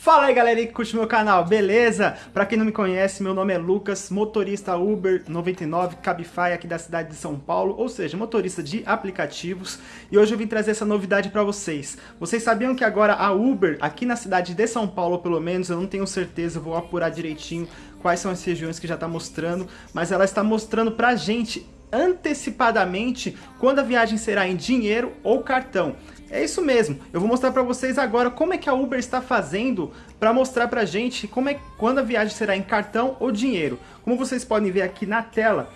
Fala aí galera que curte meu canal, beleza? Pra quem não me conhece, meu nome é Lucas, motorista Uber 99 Cabify aqui da cidade de São Paulo, ou seja, motorista de aplicativos. E hoje eu vim trazer essa novidade pra vocês. Vocês sabiam que agora a Uber, aqui na cidade de São Paulo pelo menos, eu não tenho certeza, vou apurar direitinho quais são as regiões que já tá mostrando, mas ela está mostrando pra gente antecipadamente quando a viagem será em dinheiro ou cartão. É isso mesmo, eu vou mostrar para vocês agora como é que a Uber está fazendo para mostrar para gente como é, quando a viagem será em cartão ou dinheiro. Como vocês podem ver aqui na tela,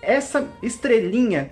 essa estrelinha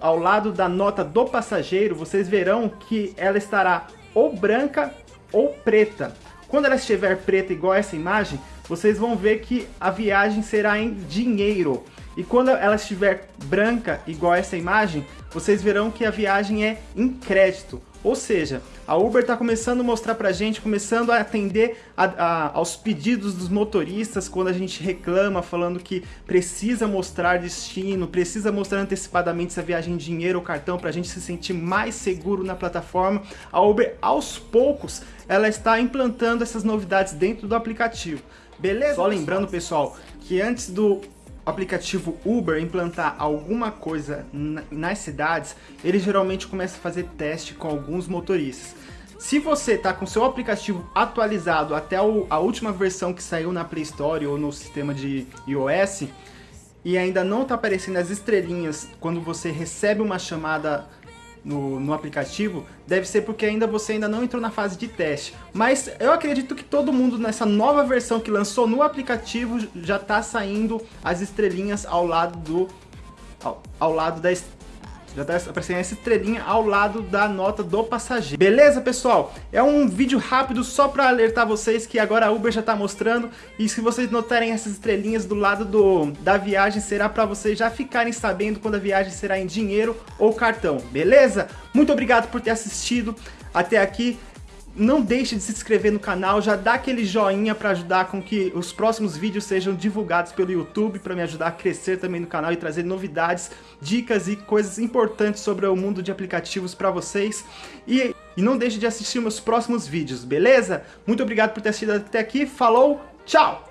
ao lado da nota do passageiro, vocês verão que ela estará ou branca ou preta. Quando ela estiver preta igual essa imagem, vocês vão ver que a viagem será em dinheiro. E quando ela estiver branca, igual essa imagem, vocês verão que a viagem é em crédito. Ou seja, a Uber está começando a mostrar para a gente, começando a atender a, a, aos pedidos dos motoristas quando a gente reclama, falando que precisa mostrar destino, precisa mostrar antecipadamente se a viagem em dinheiro ou cartão para a gente se sentir mais seguro na plataforma. A Uber, aos poucos, ela está implantando essas novidades dentro do aplicativo. Beleza? Só lembrando, pessoal, que antes do aplicativo Uber implantar alguma coisa nas cidades, ele geralmente começa a fazer teste com alguns motoristas. Se você está com seu aplicativo atualizado até a última versão que saiu na Play Store ou no sistema de iOS, e ainda não está aparecendo as estrelinhas quando você recebe uma chamada no, no aplicativo, deve ser porque ainda você ainda não entrou na fase de teste. Mas eu acredito que todo mundo nessa nova versão que lançou no aplicativo já está saindo as estrelinhas ao lado do ao, ao lado da já tá aparecendo essa estrelinha ao lado da nota do passageiro. Beleza, pessoal? É um vídeo rápido só para alertar vocês que agora a Uber já tá mostrando. E se vocês notarem essas estrelinhas do lado do, da viagem, será para vocês já ficarem sabendo quando a viagem será em dinheiro ou cartão. Beleza? Muito obrigado por ter assistido até aqui não deixe de se inscrever no canal, já dá aquele joinha para ajudar com que os próximos vídeos sejam divulgados pelo YouTube, para me ajudar a crescer também no canal e trazer novidades, dicas e coisas importantes sobre o mundo de aplicativos para vocês. E, e não deixe de assistir meus próximos vídeos, beleza? Muito obrigado por ter assistido até aqui, falou, tchau!